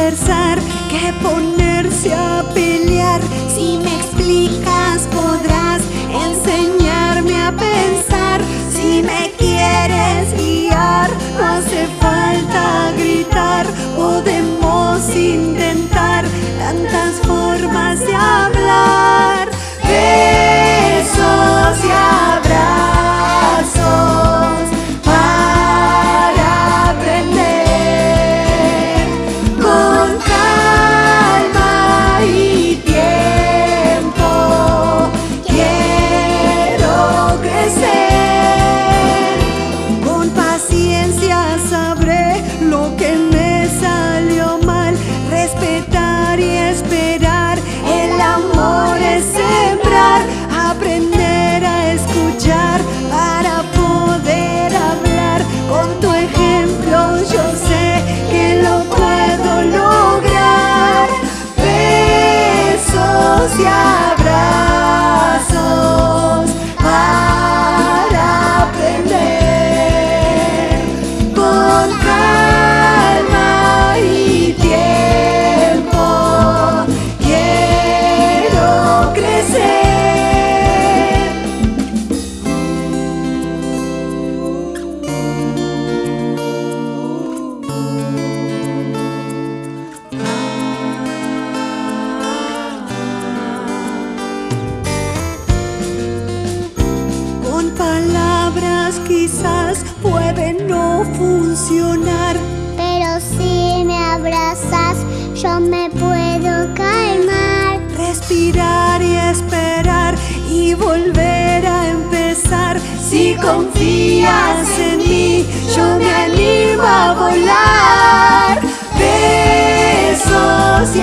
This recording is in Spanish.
Que ponerse a pelear. Si me explicas podrás enseñarme a pensar. Si me quieres guiar, no hace falta gritar. Podemos intentar tantas formas de cosas pueden no funcionar. Pero si me abrazas, yo me puedo calmar. Respirar y esperar y volver a empezar. Si confías en mí, yo me animo a volar. Besos y